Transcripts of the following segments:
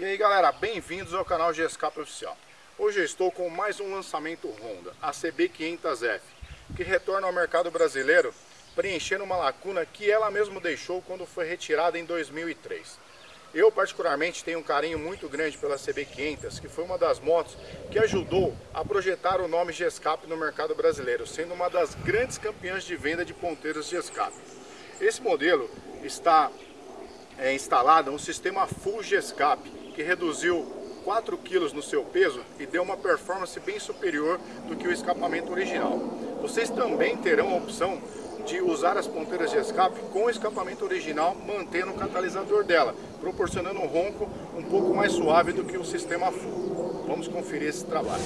E aí galera, bem-vindos ao canal GSCAP Oficial. Hoje eu estou com mais um lançamento Honda, a CB500F, que retorna ao mercado brasileiro preenchendo uma lacuna que ela mesma deixou quando foi retirada em 2003. Eu particularmente tenho um carinho muito grande pela CB500, que foi uma das motos que ajudou a projetar o nome GSCAP no mercado brasileiro, sendo uma das grandes campeãs de venda de ponteiros GSCAP. Esse modelo está é, instalado um sistema Full GSCAP, que reduziu 4 kg no seu peso e deu uma performance bem superior do que o escapamento original. Vocês também terão a opção de usar as ponteiras de escape com o escapamento original, mantendo o catalisador dela, proporcionando um ronco um pouco mais suave do que o sistema full. Vamos conferir esse trabalho.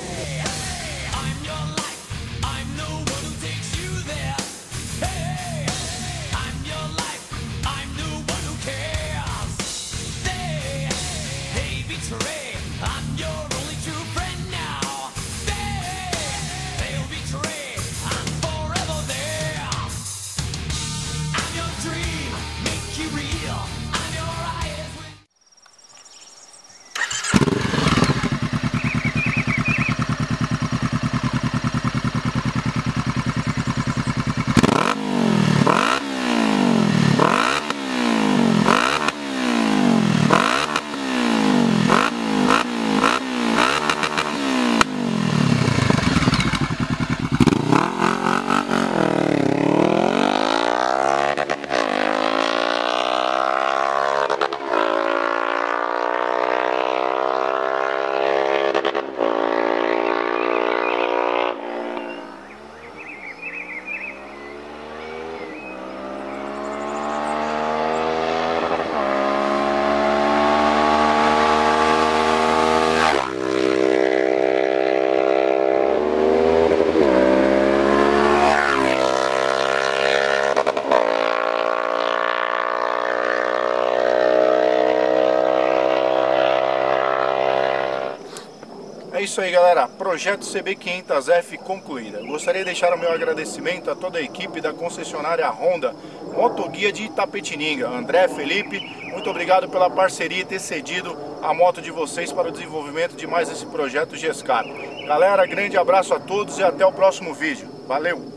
Isso aí galera, projeto CB500F concluída. Gostaria de deixar o meu agradecimento a toda a equipe da concessionária Honda Motoguia de Itapetininga, André, Felipe, muito obrigado pela parceria e ter cedido a moto de vocês para o desenvolvimento de mais esse projeto GESCAP. Galera, grande abraço a todos e até o próximo vídeo. Valeu!